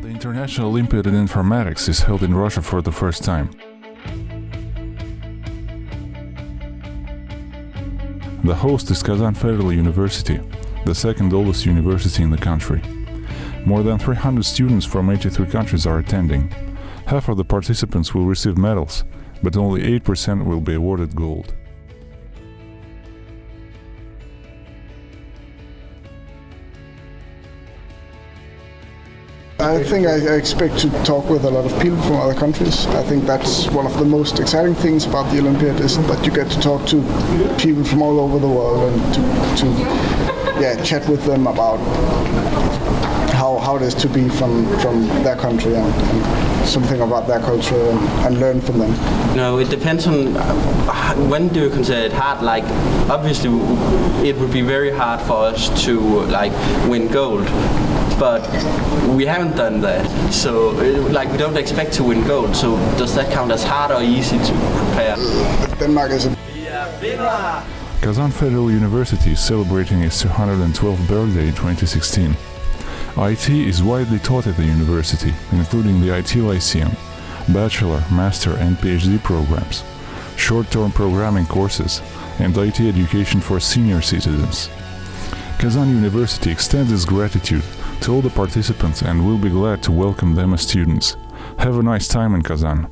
National Olympiad in Informatics is held in Russia for the first time. The host is Kazan Federal University, the second oldest university in the country. More than 300 students from 83 countries are attending. Half of the participants will receive medals, but only 8% will be awarded gold. I think I expect to talk with a lot of people from other countries. I think that's one of the most exciting things about the Olympiad is that you get to talk to people from all over the world and to, to yeah, chat with them about how, how it is to be from, from their country and, and something about their culture and, and learn from them. No, it depends on uh, when do you consider it hard. Like, obviously, it would be very hard for us to like win gold, but we haven't done that. So, uh, like, we don't expect to win gold. So, does that count as hard or easy to prepare? Denmark is a Kazan Federal University is celebrating its 212th birthday in 2016. IT is widely taught at the university, including the IT Lyceum, bachelor, master and PhD programs, short-term programming courses, and IT education for senior citizens. Kazan University extends its gratitude to all the participants and we'll be glad to welcome them as students. Have a nice time in Kazan.